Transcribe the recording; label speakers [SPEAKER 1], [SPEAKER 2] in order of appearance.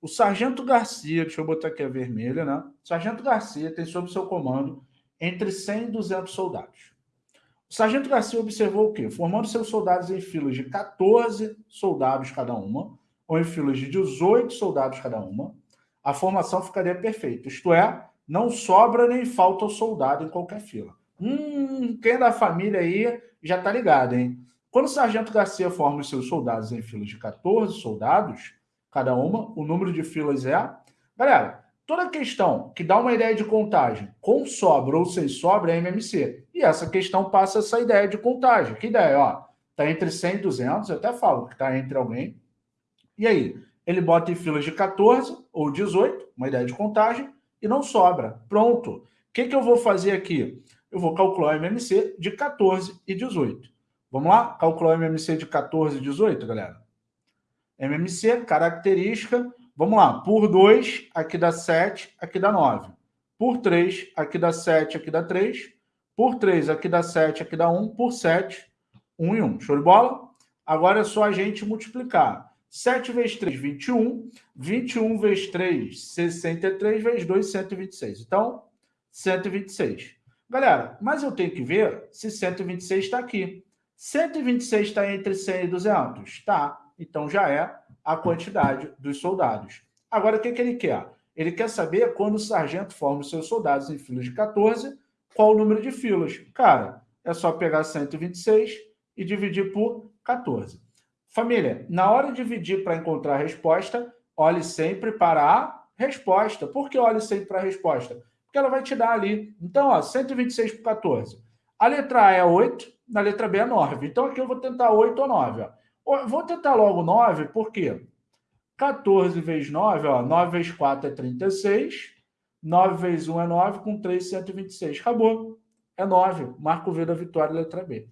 [SPEAKER 1] o Sargento Garcia, deixa eu botar aqui a vermelha, né? Sargento Garcia tem sob seu comando entre 100 e 200 soldados. O Sargento Garcia observou o quê? Formando seus soldados em filas de 14 soldados cada uma, ou em filas de 18 soldados cada uma, a formação ficaria perfeita. Isto é, não sobra nem falta o soldado em qualquer fila. Hum, quem é da família aí já tá ligado, hein? Quando o Sargento Garcia forma os seus soldados em filas de 14 soldados, cada uma, o número de filas é... Galera, toda questão que dá uma ideia de contagem com sobra ou sem sobra é MMC. E essa questão passa essa ideia de contagem. Que ideia? Ó, tá entre 100 e 200, eu até falo que tá entre alguém. E aí, ele bota em filas de 14 ou 18, uma ideia de contagem, e não sobra. Pronto. O que, que eu vou fazer aqui? Eu vou calcular o MMC de 14 e 18. Vamos lá? Calcular o MMC de 14 e 18, galera? MMC, característica. Vamos lá. Por 2, aqui dá 7, aqui dá 9. Por 3, aqui dá 7, aqui dá 3. Por 3, aqui dá 7, aqui dá 1. Por 7, 1 e 1. Show de bola? Agora é só a gente multiplicar. 7 vezes 3, 21. 21 vezes 3, 63. Vezes 2, 126. Então, 126. Galera, mas eu tenho que ver se 126 está aqui. 126 está entre 100 e 200? Está. Então, já é a quantidade dos soldados. Agora, o que, que ele quer? Ele quer saber quando o sargento forma os seus soldados em filas de 14, qual o número de filas. Cara, é só pegar 126 e dividir por 14. Família, na hora de dividir para encontrar a resposta, olhe sempre para a resposta. Por que olhe sempre para a resposta? Porque ela vai te dar ali. Então, ó, 126 por 14. A letra A é 8, na letra B é 9. Então, aqui eu vou tentar 8 ou 9. Ó. Vou tentar logo 9, por quê? 14 vezes 9, ó, 9 vezes 4 é 36. 9 vezes 1 é 9, com 3, 126. Acabou. É 9. Marco V da vitória, letra B.